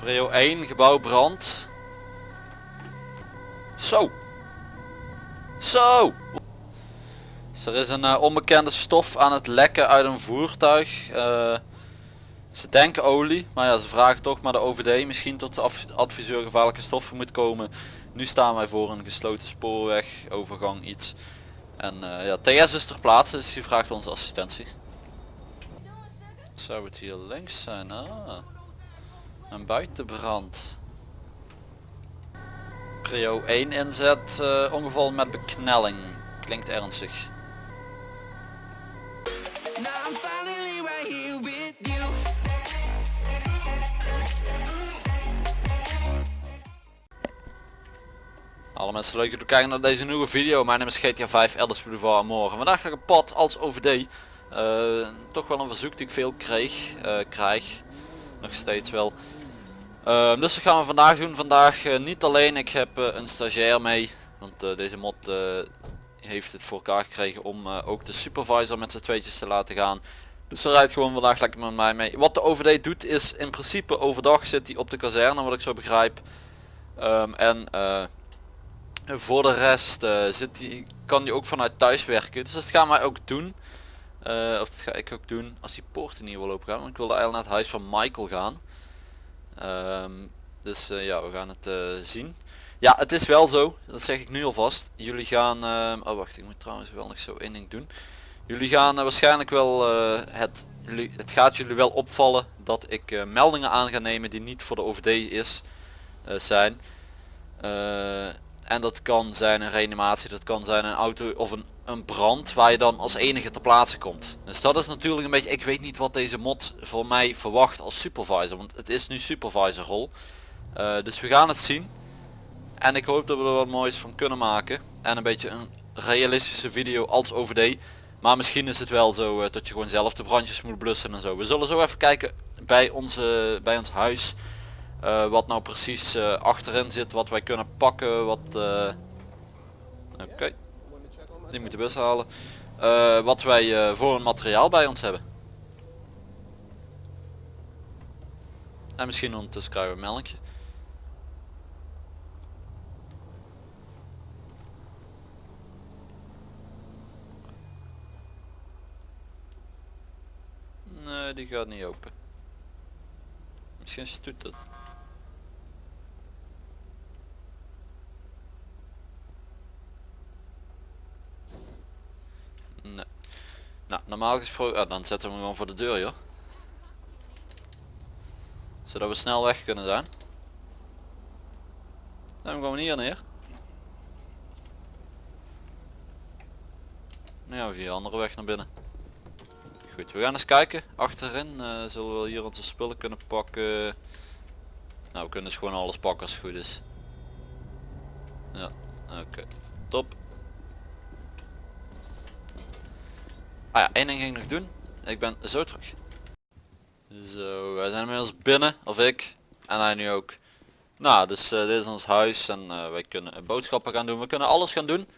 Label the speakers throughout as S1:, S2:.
S1: Prio 1, gebouw brand. Zo. Zo. Er is een eh, onbekende stof aan het lekken uit een voertuig. Eh, ze denken olie, maar ja, ze vragen toch maar de OVD misschien tot de adviseur gevaarlijke stoffen moet komen. Nu staan wij voor een gesloten spoorweg, overgang iets. En eh, ja, TS is ter plaatse, dus die vraagt onze assistentie. Zou het hier links zijn? Ah. Een buitenbrand. Prio 1 inzet, eh, ongeval met beknelling. Klinkt ernstig. Alle mensen leuk dat jullie kijken naar deze nieuwe video. Mijn naam is GTA 5 Elders Boulevard morgen. Vandaag ga ik op pad als OVD. Eh, toch wel een verzoek die ik veel kreeg, eh, krijg. Nog steeds wel. Ehm, dus dat gaan we vandaag doen. Vandaag eh, niet alleen, ik heb eh, een stagiair mee. Want eh, deze mod heeft het voor elkaar gekregen om ook de supervisor met z'n tweetjes te laten gaan. Dus ze rijdt gewoon vandaag lekker met mij mee. Wat de OVD doet is in principe overdag zit hij op de kazerne wat ik zo begrijp. Ehm, en voor de rest zit die, kan die ook vanuit thuis werken. Dus dat gaan wij ook doen. Of dat ga ik ook doen als die poorten niet wil open gaan. Want ik wilde eigenlijk naar het huis van Michael gaan. Ehm, dus eh, ja, we gaan het eh, zien. Ja, het is wel zo. Dat zeg ik nu alvast. Jullie gaan... ehm, oh wacht, ik moet trouwens wel nog zo één ding doen. Jullie gaan eh, waarschijnlijk wel het... Het gaat jullie wel opvallen dat ik meldingen aan ga nemen die niet voor de OVD is, zijn. En dat kan zijn een reanimatie, dat kan zijn een auto of een, een brand waar je dan als enige ter plaatse komt. Dus dat is natuurlijk een beetje, ik weet niet wat deze mod voor mij verwacht als supervisor, want het is nu supervisor rol. Eh, dus we gaan het zien. En ik hoop dat we er wat moois van kunnen maken. En een beetje een realistische video als OVD. Maar misschien is het wel zo eh, dat je gewoon zelf de brandjes moet blussen en zo. We zullen zo even kijken bij, onze, bij ons huis. Eh, wat nou precies eh, achterin zit, wat wij kunnen pakken, wat... eh, Oké, die moeten bus halen. Wat wij voor een materiaal bij ons hebben. En misschien ondertussen krijgen we een meldingje. Nee, die gaat niet open. Misschien stoet het. Nee. Nou, normaal gesproken, ah, dan zetten we hem gewoon voor de deur joh. Zodat we snel weg kunnen zijn. Dan gaan we hier neer. Ja, via een andere weg naar binnen. Goed, we gaan eens kijken. Achterin eh, zullen we hier onze spullen kunnen pakken. Nou, we kunnen dus gewoon alles pakken als het goed is. Ja, oké. Top. Ah ja, één ding ging nog doen. Ik ben zo terug. Zo, wij zijn inmiddels binnen, of ik. En hij nu ook. Nou, dus eh, dit is ons huis en eh, wij kunnen boodschappen gaan doen. We kunnen alles gaan doen.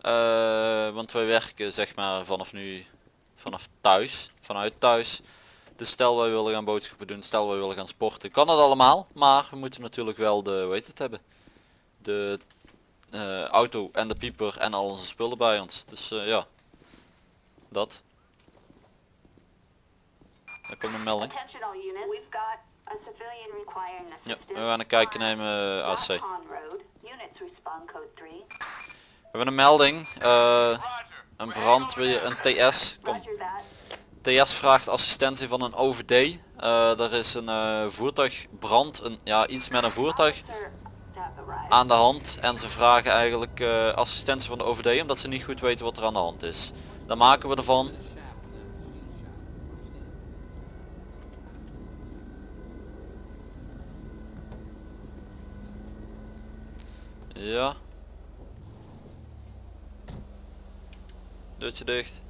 S1: Eh, want wij werken zeg maar vanaf nu vanaf thuis, vanuit thuis. Dus stel wij willen gaan boodschappen doen, stel wij willen gaan sporten, kan dat allemaal. Maar we moeten natuurlijk wel de, heet het hebben, de auto en de pieper en al onze spullen bij ons. Dus ja, dat. Daar komt een melding. Ja, we gaan een kijkje nemen eh, AC.
S2: Rock Pond Road, units respond code 3.
S1: We hebben een melding, eh, een brandweer, een TS. Kom. TS vraagt assistentie van een OVD. Eh, er is een eh, voertuigbrand, een, ja, iets met een voertuig aan de hand. En ze vragen eigenlijk assistentie van de OVD omdat ze niet goed weten wat er aan de hand is. Dan maken we ervan. Ja. Deurtje dicht.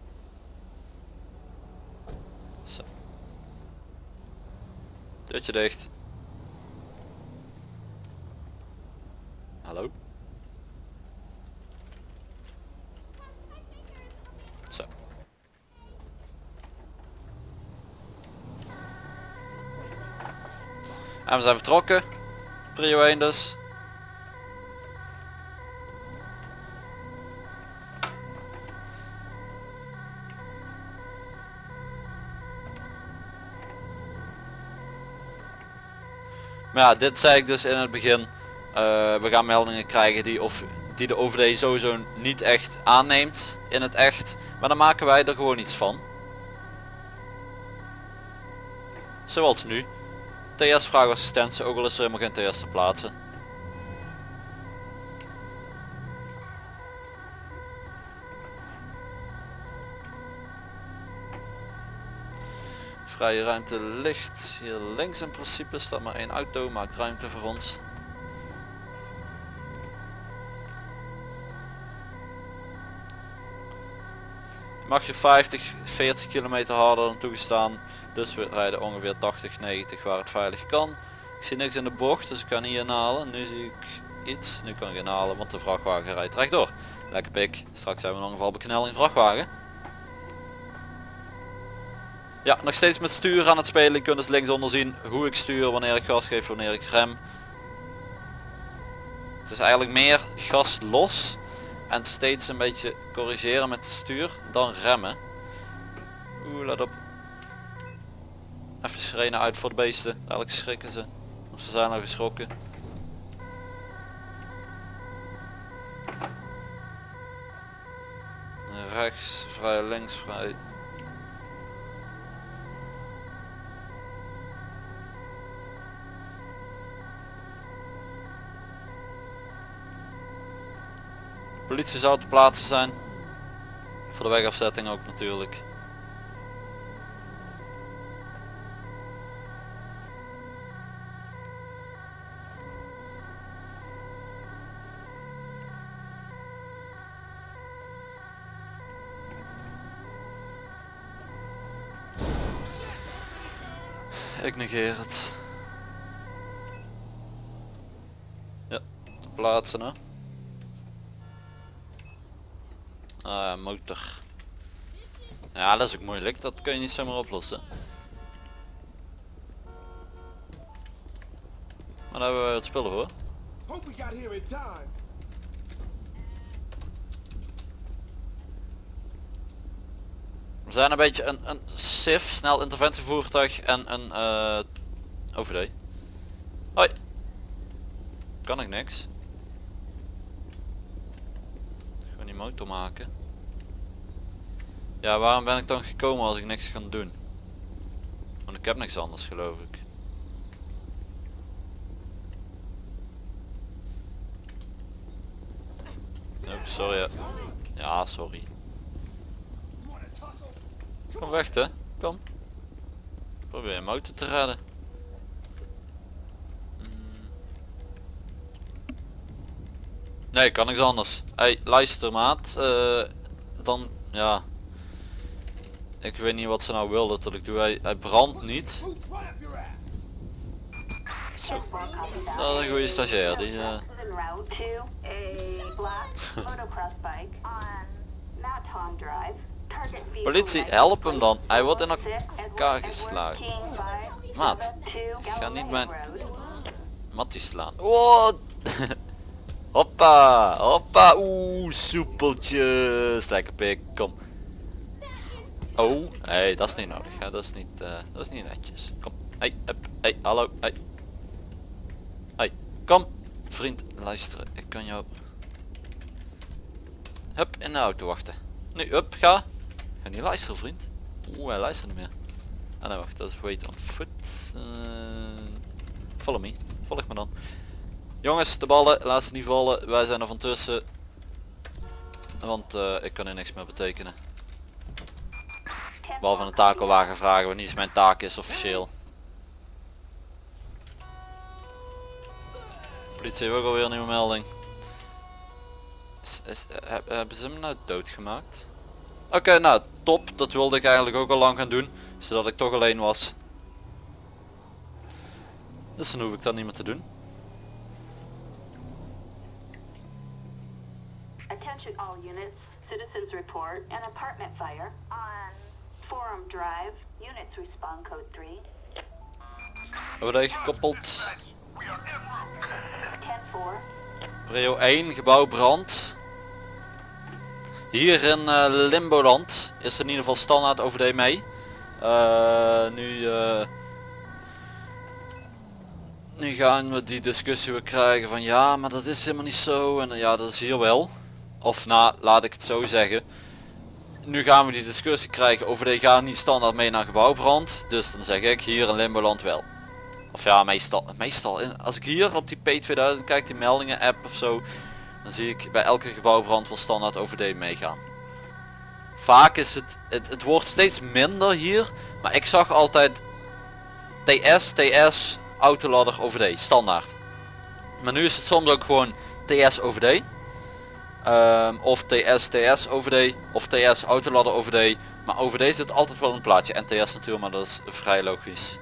S1: Deurtje dicht. Hallo? Zo. En we zijn vertrokken. Prio 1 dus. Maar ja, dit zei ik dus in het begin. Eh, we gaan meldingen krijgen die, of, die de OVD sowieso niet echt aanneemt in het echt. Maar dan maken wij er gewoon iets van. Zoals nu. TS vraagassistentie, ook al is er helemaal geen TS te plaatsen. Vrije ruimte ligt hier links in principe, staat maar één auto, maakt ruimte voor ons. Mag je 50, 40 kilometer harder dan toegestaan. Dus we rijden ongeveer 80, 90 waar het veilig kan. Ik zie niks in de bocht, dus ik kan niet inhalen. Nu zie ik iets. Nu kan ik inhalen, want de vrachtwagen rijdt rechtdoor. Lekker pik. Straks hebben we een geval beknelling vrachtwagen. Ja, nog steeds met stuur aan het spelen. Je kunt dus linksonder zien hoe ik stuur, wanneer ik gas geef, wanneer ik rem. Het is eigenlijk meer gas los en steeds een beetje corrigeren met het stuur dan remmen. Oeh, let op. Even sirene uit voor de beesten. Dadelijk schrikken ze. Ze zijn al geschrokken. Rechts, vrij, links, vrij. Politie zou te plaatsen zijn. Voor de wegafzetting ook natuurlijk. Ja, plaatsen hè. Ah, motor. Ja, dat is ook moeilijk. Dat kun je niet zomaar oplossen. Maar daar hebben we het spullen voor.
S3: We
S1: zijn een beetje een, een SIF, snel interventievoertuig en een eh OVD. Hoi. Kan ik niks. Gewoon die motor maken. Ja, waarom ben ik dan gekomen als ik niks kan doen? Want ik heb niks anders geloof ik. Oh, sorry. Ja, sorry. Kom weg hè. Kom. Probeer je motor te redden. Hmm. Nee, kan niks anders. Hey, luister maat. eh, dan, ja. Ik weet niet wat ze nou wilden dat ik doe. Hij, hij brandt niet. Zo. Dat is een goede stagiair. Die, eh, Politie, help hem dan. Hij wordt in elkaar geslagen. Maat,
S2: 2
S1: ga niet mijn mattie slaan. Oh. hoppa, hoppa. Oeh, soepeltjes. Lekker pik, kom. Oh, hey, dat is niet nodig. Hè. Dat is niet, eh, dat is niet netjes. Kom. Hey, hey, hallo, hey. Hey, kom. Vriend, luister. Ik kan jou... Hup, in de auto wachten. Nu, hup, ga. Ga niet luisteren, vriend. Oeh, hij luistert niet meer. Ah nee, wacht, dat is wait on foot. Eh, follow me. Volg me dan. Jongens, de ballen, laat ze niet vallen. Wij zijn er van tussen. Want eh, ik kan hier niks meer betekenen. Behalve een takelwagen vragen wanneer is mijn taak is officieel. Politie heeft ook alweer een nieuwe melding. Is, is, eh, heb- hebben ze hem nou doodgemaakt? Oké, nou top. Dat wilde ik eigenlijk ook al lang gaan doen. Zodat ik toch alleen was. Dus dan hoef ik dat niet meer te doen.
S2: Attention all units, citizens report an apartment fire on Forum Drive. Units respond code 3.
S1: OVD gekoppeld.
S2: 10-4.
S1: Prio 1, gebouw brand. Hier in eh, Limboland is er in ieder geval standaard OVD mee. Eh, nu, eh, nu gaan we die discussie weer krijgen van ja, maar dat is helemaal niet zo. En ja, dat is hier wel. Of nou, laat ik het zo zeggen. Nu gaan we die discussie krijgen over de gaan niet standaard mee naar gebouwbrand. Dus dan zeg ik hier in Limboland wel. Of ja, meestal, meestal als ik hier op die P2000 kijk, die meldingen app of zo, dan zie ik bij elke gebouwbrand wel standaard OVD meegaan. Vaak is het, het, het wordt steeds minder hier, maar ik zag altijd TS, TS, autoladder OVD, standaard. Maar nu is het soms ook gewoon TS OVD. Ehm, of TS, TS OVD, of TS autoladder OVD. Maar OVD zit altijd wel een plaatje. En TS natuurlijk, maar dat is vrij logisch.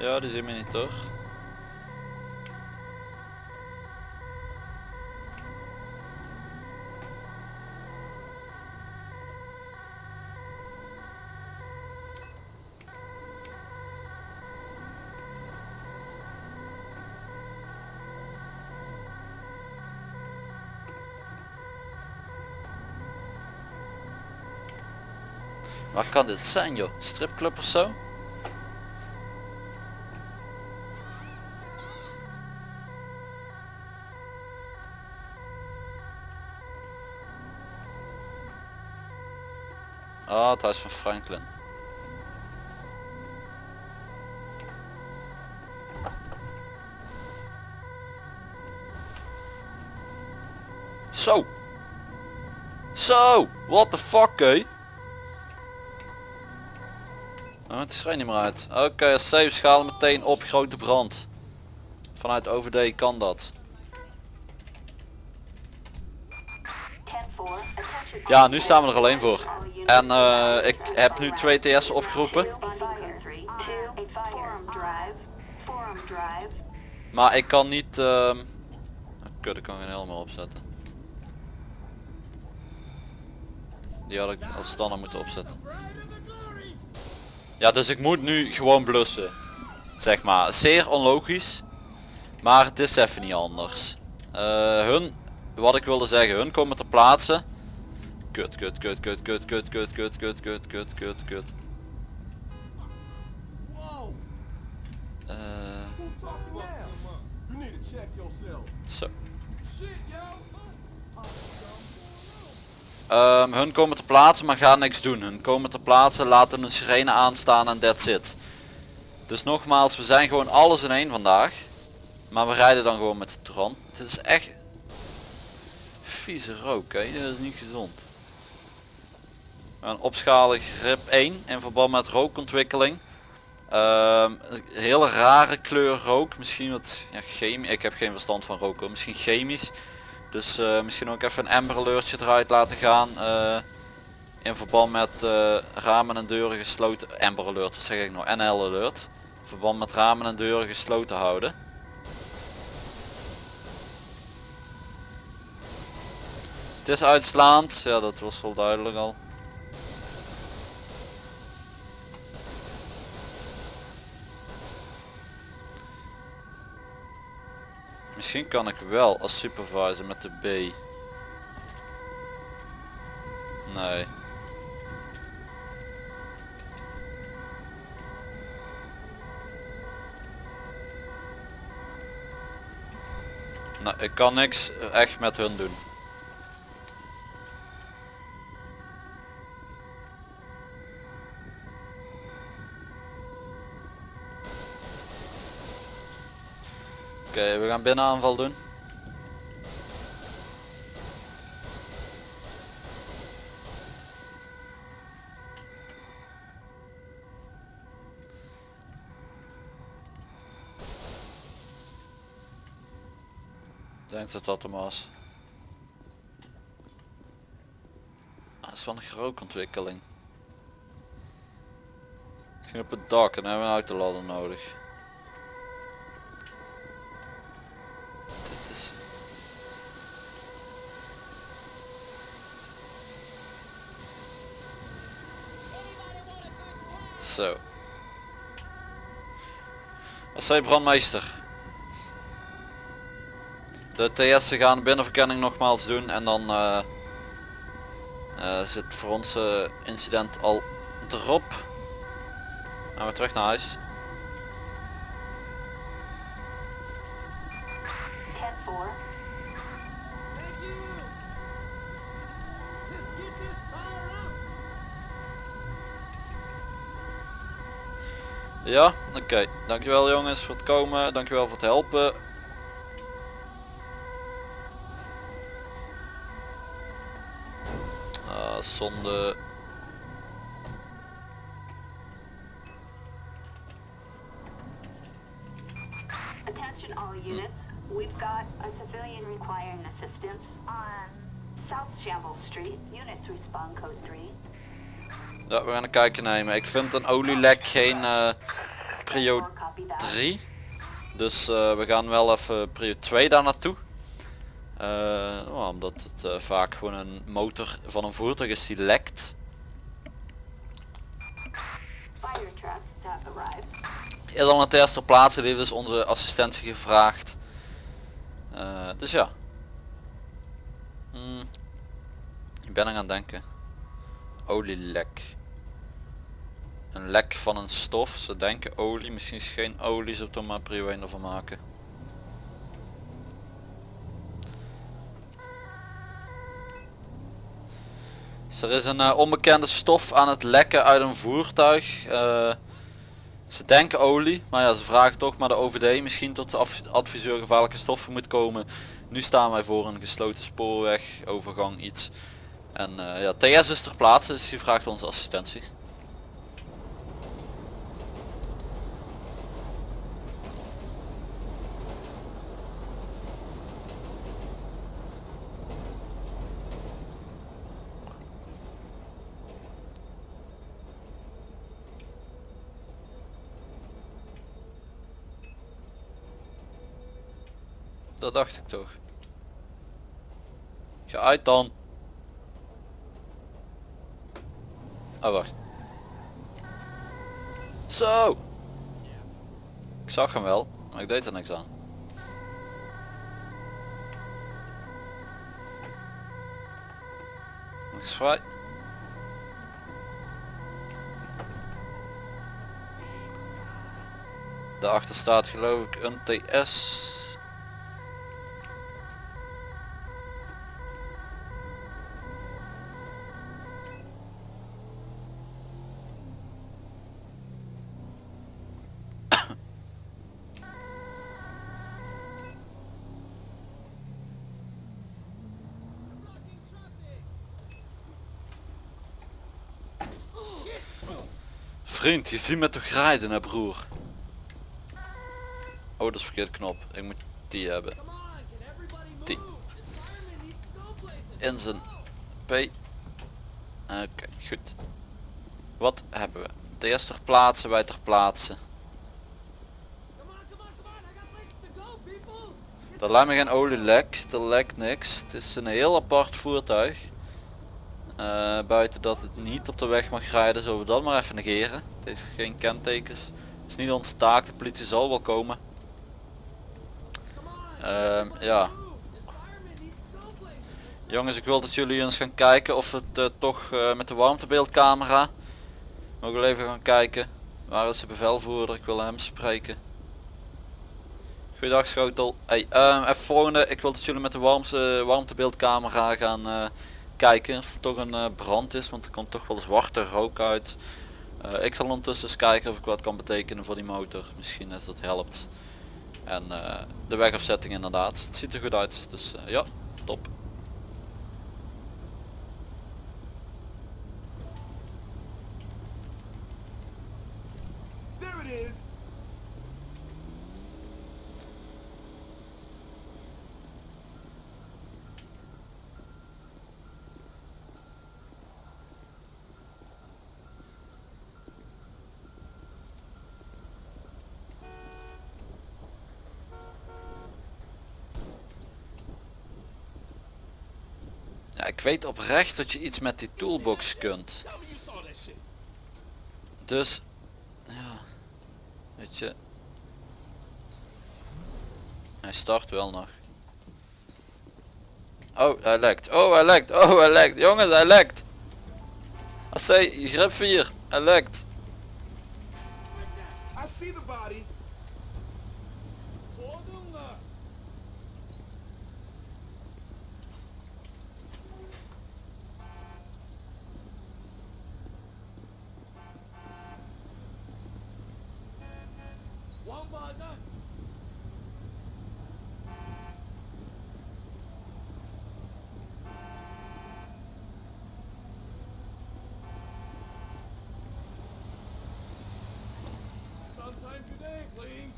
S1: Ja, die zien we niet toch? Waar kan dit zijn joh? Stripclub of zo? Ah, het huis van Franklin. Zo. Zo. What the fuck, hé? Oh, het is niet meer uit. Oké, als safe schalen meteen op grote brand. Vanuit OVD kan dat.
S2: 10-4. Attention.
S1: Ja, nu staan we er alleen voor. En eh, ik heb nu twee TS opgeroepen.
S2: On fire. 3, 2, Forum Drive. Forum Drive.
S1: Maar ik kan niet... Kut, ik kan geen helm meer opzetten. Die had ik als standaard moeten opzetten. Ja, dus ik moet nu gewoon blussen. Zeg maar. Zeer onlogisch. Maar het is even niet anders. Eh, hun, wat ik wilde zeggen, hun komen ter plaatse. Kut, kut, kut, kut, kut, kut, kut, kut, kut, kut, kut, kut, kut. Eh,
S3: yourself.
S1: zo. Ehm, hun komen ter plaatse maar gaan niks doen. Hun komen ter plaatse, laten een sirene aanstaan en that's it. Dus nogmaals, we zijn gewoon alles in één vandaag. Maar we rijden dan gewoon met de Tron. Het is echt vieze rook, hè? dat is niet gezond. Een opschalig grip 1 in verband met rookontwikkeling. Ehm, een hele rare kleur rook. Misschien wat ja, chemisch. Ik heb geen verstand van roken. Misschien chemisch. Dus eh, misschien ook even een Amber alertje eruit laten gaan. eh, in verband met eh, ramen en deuren gesloten. Amber alert, wat zeg ik nou? NL alert. In verband met ramen en deuren gesloten houden. Het is uitslaand. Ja, dat was wel duidelijk al. Misschien kan ik wel als supervisor met de B. Nee. Nou, ik kan niks echt met hun doen. Oké, we gaan binnen aanval doen. Ik denk dat dat hem was. Ah, Dat is wel een gerookontwikkeling. Misschien op het dak en hebben we een autoladder nodig. Dit is... Zo. Wat zei brandmeester? De TS gaan binnenverkenning nogmaals doen en dan eh, eh, zit voor ons eh, incident al erop. Gaan we terug naar huis.
S2: 10-4.
S3: Thank you. Let's get this fired up.
S1: Ja, oké. Dankjewel jongens voor het komen. Dankjewel voor het helpen. Ah, zonde.
S2: Attention all units. We've got a civilian requiring assistance on South Shambles Street. Units respond code 3.
S1: Ja, we gaan een kijkje nemen. Ik vind een olielek geen eh, prio
S2: 4 copy that.
S1: 3. Dus eh, we gaan wel even prio 2 daar naartoe. Eh, oh, omdat het vaak gewoon een motor van een voertuig is die lekt. Is al een test ter plaatse, die heeft dus onze assistentie gevraagd. Dus ja. Hmm. Ik ben aan het denken. Olielek. Een lek van een stof. Ze denken olie. Misschien is geen olie. We er maar prio 1 ervan maken. Dus er is een eh, onbekende stof aan het lekken uit een voertuig. Eh, ze denken olie, maar ja, ze vragen toch maar de OVD misschien tot de adviseur gevaarlijke stoffen moet komen. Nu staan wij voor een gesloten spoorweg, overgang iets. En eh, ja, TS is ter plaatse, dus die vraagt onze assistentie. Dacht ik toch. Ga uit dan. Oh wacht. Zo. Ik zag hem wel, maar ik deed er niks aan. Nog eens vrij. Daarachter staat geloof ik een TS. Vriend, je ziet me toch rijden hè broer. Oh dat is verkeerd knop. Ik moet die hebben. Die. In zijn P. Oké, goed. Wat hebben we? TS ter plaatse, wij ter plaatse. Er lijkt me geen olielek, er lekt niks. Het is een heel apart voertuig. Eh, buiten dat het niet op de weg mag rijden, zullen we dat maar even negeren. Het heeft geen kentekens. Het is niet onze taak, de politie zal wel komen. Ehm, ja, jongens ik wil dat jullie eens gaan kijken of het eh, toch eh, met de warmtebeeldcamera. Mogen we even gaan kijken. Waar is de bevelvoerder? Ik wil hem spreken. Goeiedag Schotel. Hey, ehm, even volgende. Ik wil dat jullie met de warmte, warmtebeeldcamera gaan kijken of er toch een eh, brand is. Want er komt toch wel zwarte rook uit. Eh, ik zal ondertussen eens kijken of ik wat kan betekenen voor die motor. Misschien dat dat helpt. En eh, de wegafzetting inderdaad. Het ziet er goed uit. Dus ja, top.
S3: There it is.
S1: Ik weet oprecht dat je iets met die toolbox kunt. Dus, ja, weet je. Hij start wel nog. Oh, hij lekt. Oh, hij lekt. Oh, hij lekt. Jongens, hij lekt. AC, grip 4. Hij lekt.
S3: Today, please.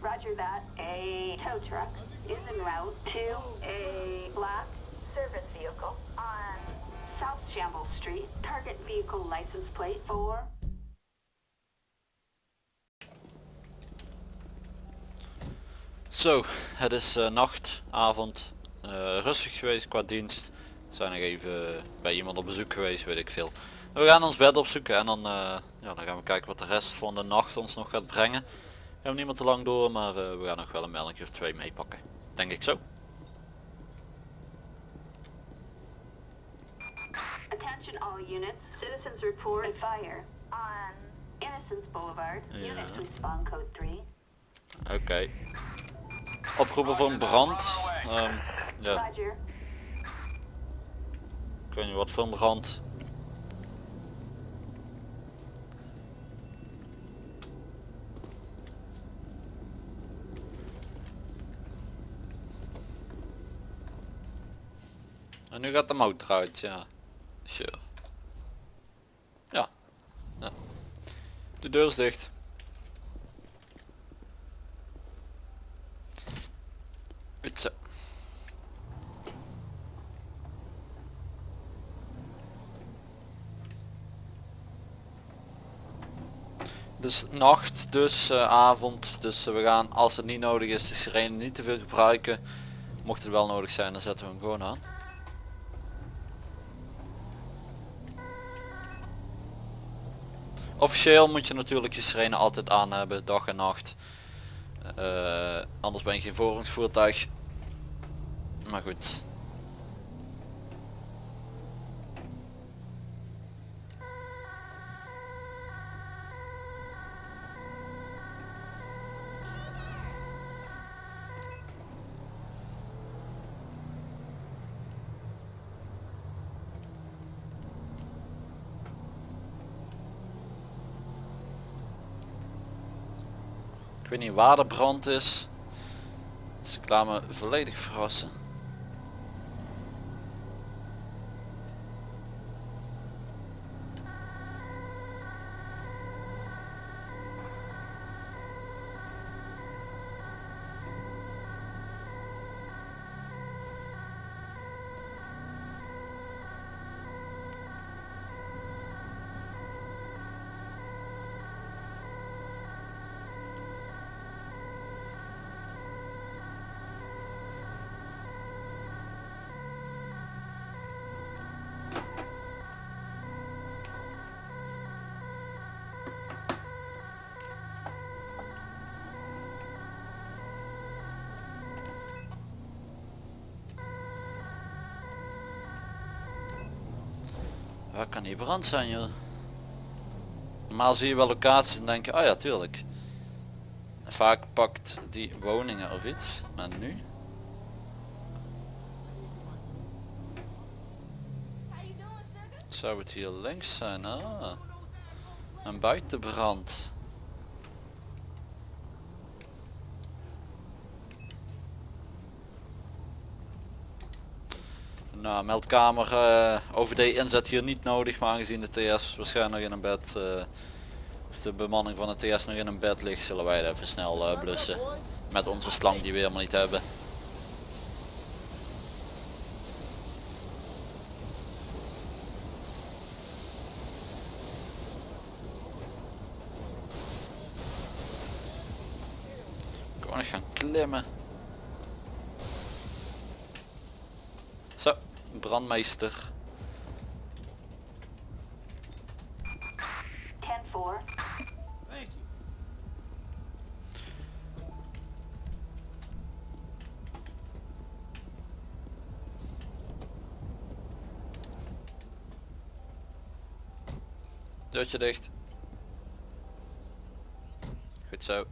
S2: Roger that. A tow truck is en route to a black service vehicle on South Shambles Street. Target vehicle license plate for
S1: Zo, het is eh, nacht, avond. Eh, rustig geweest qua dienst. We zijn nog even bij iemand op bezoek geweest, weet ik veel. We gaan ons bed opzoeken en dan, eh, ja, dan gaan we kijken wat de rest van de nacht ons nog gaat brengen. We hebben niet meer te lang door, maar eh, we gaan nog wel een melding of twee meepakken. Denk ik zo.
S2: Attention all units. Citizens report a fire on Innocence Boulevard.
S1: Ja.
S2: Respond code 3.
S1: Oké. Oproepen voor een brand. Ehm, ja, ik weet niet wat voor een brand. Nu gaat de motor uit, ja. Sure. Ja. De deur is dicht. Zo. Dus nacht, dus eh, avond. Dus eh, we gaan als het niet nodig is de sirene niet te veel gebruiken. Mocht het wel nodig zijn dan zetten we hem gewoon aan. Officieel moet je natuurlijk je sirene altijd aan hebben, dag en nacht. Eh, anders ben je geen voorrangsvoertuig. Maar goed. Niet waar de brand is. Dus ik laat me volledig verrassen. Waar kan die brand zijn joh? Normaal zie je wel locaties en denk je, oh ja tuurlijk. Vaak pakt die woningen of iets, maar nu? Zou het hier links zijn? Ah. Een buitenbrand. Nou, meldkamer eh, OVD inzet hier niet nodig, maar aangezien de TS waarschijnlijk nog in een bed, eh, of de bemanning van de TS nog in een bed ligt, zullen wij even snel eh, blussen. Met onze slang die we helemaal niet hebben. Gewoon eens gaan klimmen. Zo, brandmeester.
S2: 10-4.
S3: Thank you.
S1: Deurtje dicht. Goed zo.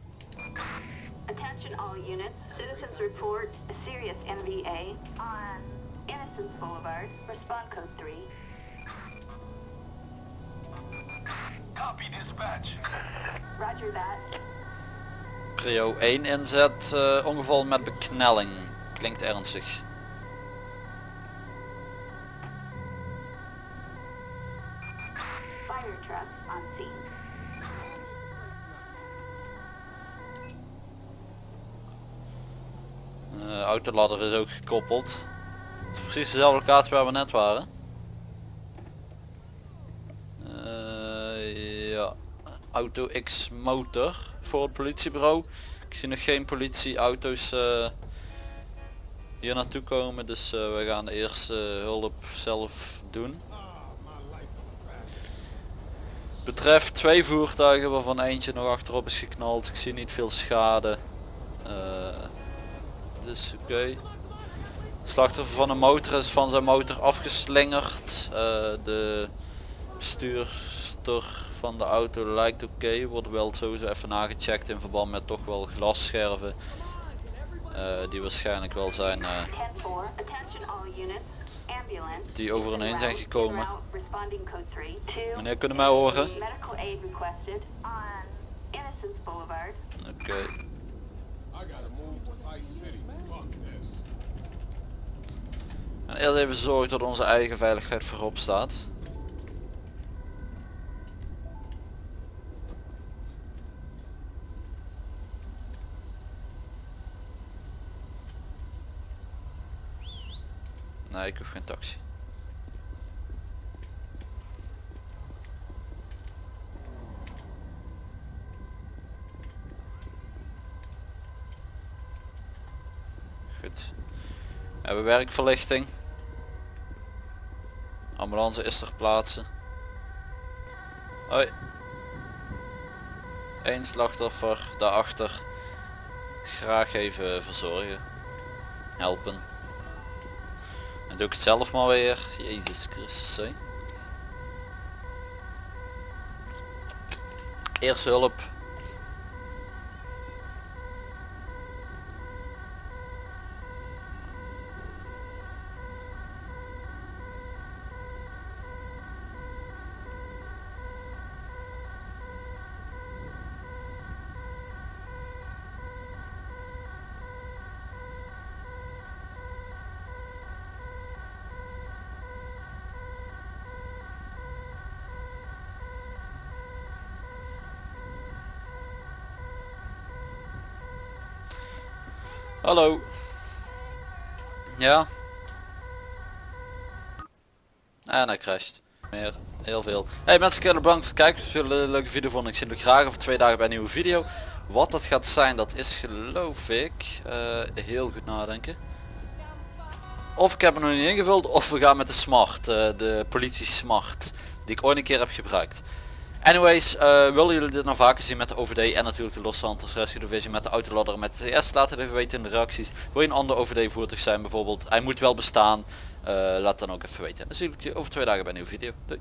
S2: Attention all units. Citizens report a serious NVA on Innocence Boulevard. Respond code 3.
S4: Copy dispatch.
S2: Roger that.
S1: Prio 1 inzet, eh, ongeval met beknelling. Klinkt ernstig.
S2: Fire truck on scene.
S1: Eh autoladder is ook gekoppeld. Precies dezelfde locatie waar we net waren. Eh, ja. Auto X motor voor het politiebureau. Ik zie nog geen politieauto's eh, hier naartoe komen, dus eh, we gaan de eerste hulp zelf doen. Betreft twee voertuigen waarvan eentje nog achterop is geknald. Ik zie niet veel schade. Dus oké. Slachtoffer van een motor is van zijn motor afgeslingerd. Eh, de bestuurster van de auto lijkt oké. Wordt wel sowieso even nagecheckt in verband met toch wel glasscherven. eh, die waarschijnlijk wel zijn eh,
S2: 10-4. Attention all units. Ambulance.
S1: Die over en
S2: is en
S1: heen zijn gekomen.
S2: en route, Responding code 3. Two.
S1: Meneer, kunnen mij horen? Oké. En eerst even zorgen dat onze eigen veiligheid voorop staat. Nee, ik hoef geen taxi. Goed. We hebben werkverlichting. Ambulance is ter plaatse. Hoi. Eén slachtoffer daarachter. Graag even verzorgen. Helpen. En doe ik het zelf maar weer. Jezus Christus. hé. Eerste hulp. Hallo. Ja. En hij crasht. Meer. Heel veel. Hey mensen, ik bedankt voor het kijken. Als jullie een leuke video vonden, ik zie jullie graag over twee dagen bij een nieuwe video. Wat dat gaat zijn, dat is geloof ik eh, heel goed nadenken. Of ik heb hem nog niet ingevuld, of we gaan met de smart, eh, de politie smart, die ik ooit een keer heb gebruikt. Anyways, eh, willen jullie dit nou vaker zien met de OVD en natuurlijk de Los Santos Rescue Division met de autoladder met de TS? Laat het even weten in de reacties. Wil je een ander OVD voertuig zijn bijvoorbeeld? Hij moet wel bestaan. Eh, laat dan ook even weten. En dan zie ik je over twee dagen bij een nieuwe video. Doei.